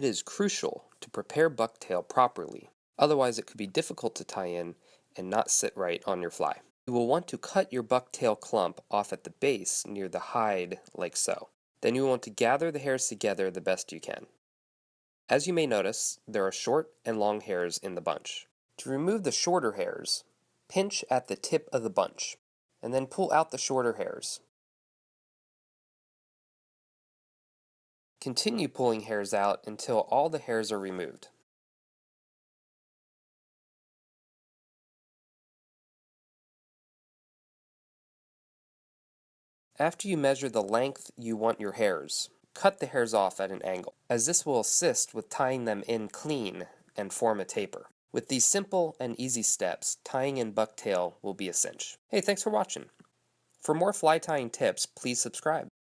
It is crucial to prepare bucktail properly, otherwise it could be difficult to tie in and not sit right on your fly. You will want to cut your bucktail clump off at the base near the hide like so. Then you want to gather the hairs together the best you can. As you may notice, there are short and long hairs in the bunch. To remove the shorter hairs, pinch at the tip of the bunch, and then pull out the shorter hairs. Continue pulling hairs out until all the hairs are removed. After you measure the length you want your hairs, cut the hairs off at an angle, as this will assist with tying them in clean and form a taper. With these simple and easy steps, tying in bucktail will be a cinch. Hey, thanks for watching. For more fly tying tips, please subscribe.